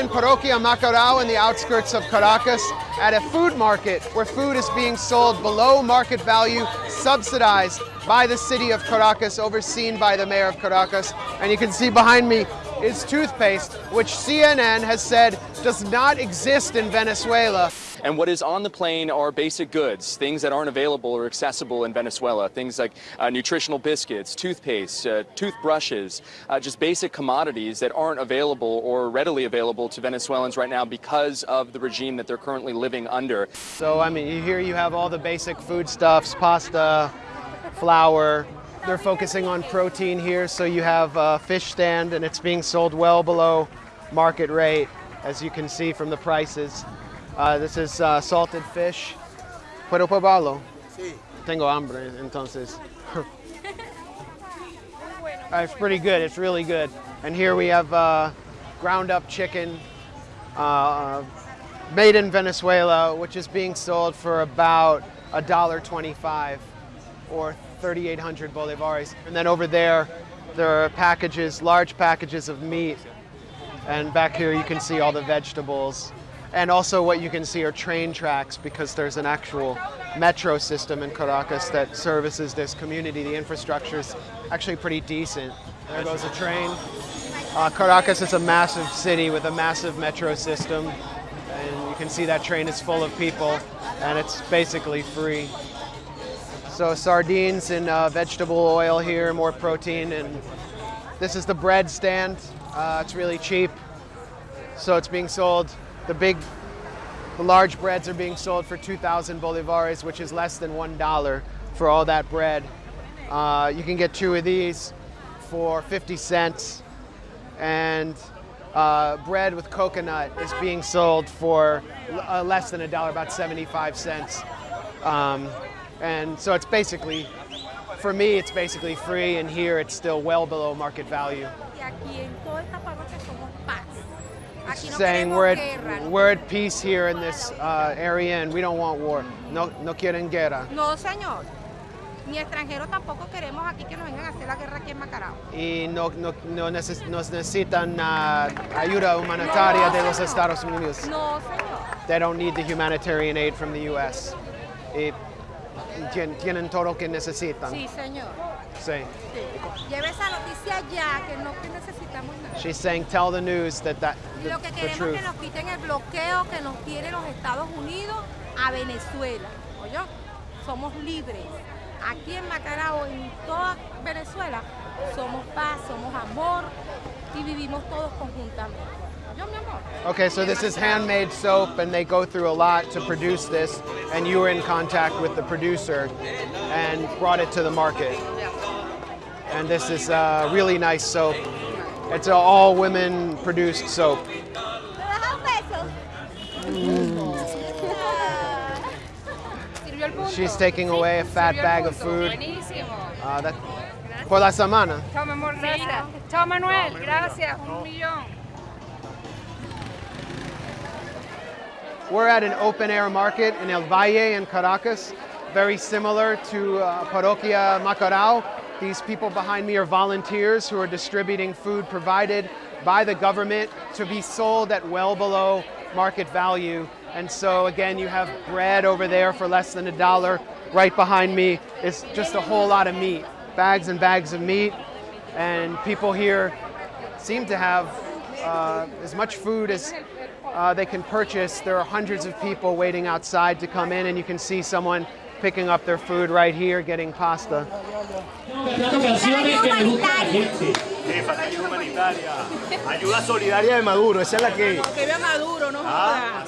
in Parroquia Macarao in the outskirts of Caracas at a food market where food is being sold below market value, subsidized by the city of Caracas, overseen by the mayor of Caracas. And you can see behind me is toothpaste, which CNN has said does not exist in Venezuela. And what is on the plane are basic goods, things that aren't available or accessible in Venezuela, things like uh, nutritional biscuits, toothpaste, uh, toothbrushes, uh, just basic commodities that aren't available or readily available to Venezuelans right now because of the regime that they're currently living under. So, I mean, here you have all the basic foodstuffs, pasta, flour. They're focusing on protein here, so you have a fish stand and it's being sold well below market rate, as you can see from the prices. Uh, this is uh, salted fish. ¿Puedo probarlo? Sí. Tengo hambre, entonces. uh, it's pretty good, it's really good. And here we have uh, ground up chicken uh, made in Venezuela, which is being sold for about $1.25 or 3,800 bolivares. And then over there, there are packages, large packages of meat. And back here you can see all the vegetables. And also what you can see are train tracks because there's an actual metro system in Caracas that services this community. The infrastructure is actually pretty decent. There goes a train. Uh, Caracas is a massive city with a massive metro system. And you can see that train is full of people and it's basically free. So sardines and uh, vegetable oil here, more protein. And this is the bread stand. Uh, it's really cheap. So it's being sold the big, the large breads are being sold for 2,000 bolivares, which is less than $1 for all that bread. Uh, you can get two of these for 50 cents. And uh, bread with coconut is being sold for uh, less than a dollar, about 75 cents. Um, and so it's basically, for me, it's basically free, and here it's still well below market value saying we're at, we're at peace here in this uh, area and we don't want war. No, no quieren guerra. No, señor. Ni extranjeros tampoco queremos aquí que nos vengan a hacer la guerra aquí en Macarao. Y no, no, no neces nos necesitan uh, ayuda humanitaria no, de los Estados Unidos. No, señor. They don't need the humanitarian aid from the U.S. Y tienen todo lo que necesitan. Sí, señor. Sí. sí. Lleve esa noticia ya, que no que necesitamos nada. She's saying, tell the news that that the, Lo que queremos es que nos quiten el bloqueo que nos tienen los Estados Unidos a Venezuela. Oye, somos libres. Aquí en Macarao, en toda Venezuela, somos paz, somos amor y vivimos todos conjuntamente. Okay, so this is handmade soap and they go through a lot to produce this and you were in contact with the producer and brought it to the market. And this is a really nice soap. It's an all women produced soap. Mm. She's taking away a fat bag of food. Uh, that, por la semana. Chao, Manuel. Gracias. Un millón. We're at an open air market in El Valle in Caracas, very similar to uh, Parroquia Macarao. These people behind me are volunteers who are distributing food provided by the government to be sold at well below market value. And so again, you have bread over there for less than a dollar. Right behind me is just a whole lot of meat, bags and bags of meat. And people here seem to have uh, as much food as uh, they can purchase. There are hundreds of people waiting outside to come in and you can see someone picking up their food right here, getting pasta. Ayuda solidaria de Maduro, esa es la que... Que Maduro, no ah,